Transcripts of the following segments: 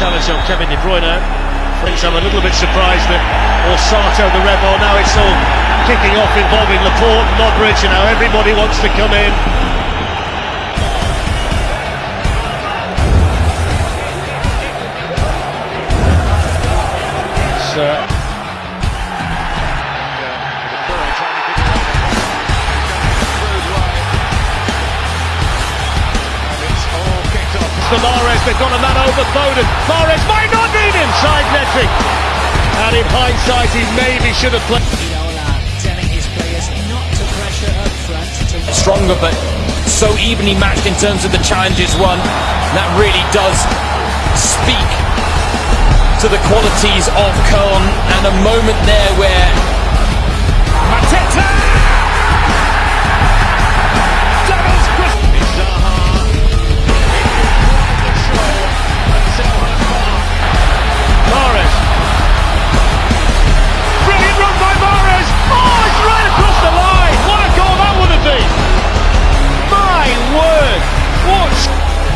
challenge on Kevin De Bruyne. I'm a little bit surprised that Orsato, the rebel, now it's all kicking off involving Laporte, Modric, and now everybody wants to come in. For Mahrez, they've got a man over Foden. Mahrez might not need him, side netting. And in hindsight, he maybe should have played. To. To stronger but so evenly matched in terms of the challenges won. That really does speak to the qualities of Köln and a moment there where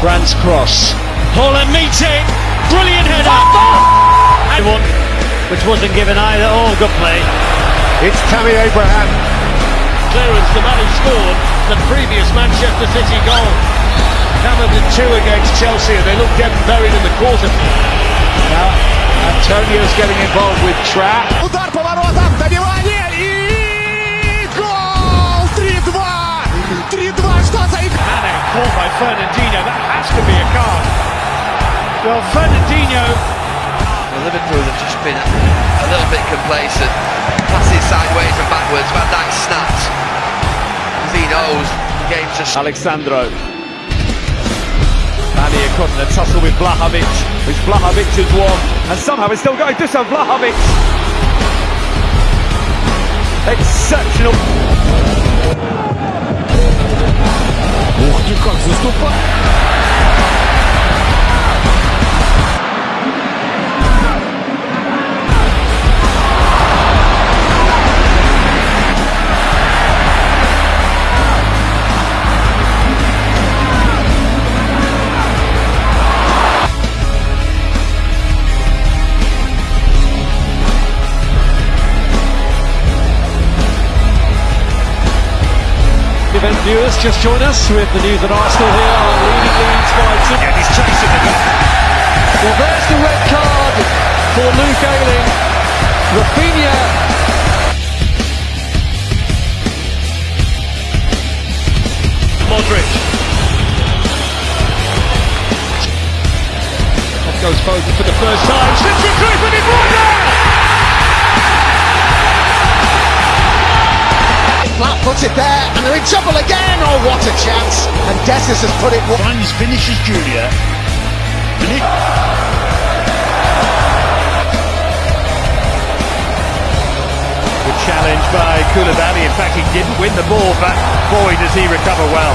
Brandt's cross. Haaland meets it. Brilliant header. And one which wasn't given either. Oh, good play. It's Tammy Abraham. Clearance, the man who scored the previous Manchester City goal. Hammered in two against Chelsea, and they look dead and buried in the quarter. Now, Antonio's getting involved with Trap. Fernandinho. That has to be a card. Well, Fernandinho Well, Liverpool have just been a little bit complacent. Passes sideways and backwards. Van Dijk snapped. He knows the game's just Alexandro. Mané across in a tussle with Vlahovic, which Vlahovic has won, and somehow it's still going so Vlahovic. Exceptional. Viewers just join us with the news that Arsenal here are leading Leeds by two. And he's chasing the goal. Well, there's the red card for Luke Ayling. Rafinha. Modric. Off goes Foden for the first time. Slips it through for De Bruyne. Puts it there, and they're in trouble again. Oh, what a chance! And Dessus has put it. Franz finishes Julia. And he- Good challenge by Koulibaly. In fact, he didn't win the ball, but boy, does he recover well.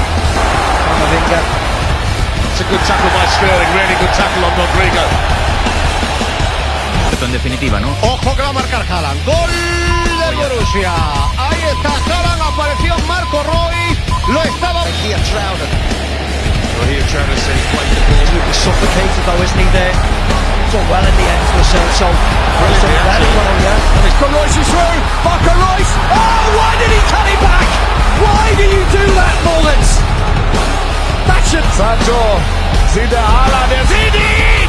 Camavinga. It's a good tackle by Sterling. Really good tackle on Rodrigo. en definitiva, ¿no? Ojo que va a marcar Haaland. Gol del Borussia. Ahí está estaba. Here Trouder. Well, here Travis said he played the ball. He was suffocated though, isn't he there? Done well in the end for so so Brilliant, done very absolutely. well, yeah. And it's got Reus is through. Marco Reus. Oh, why did he cut it back? Why do you do that, Mullins? That should. Sancho. Zidane. Ah,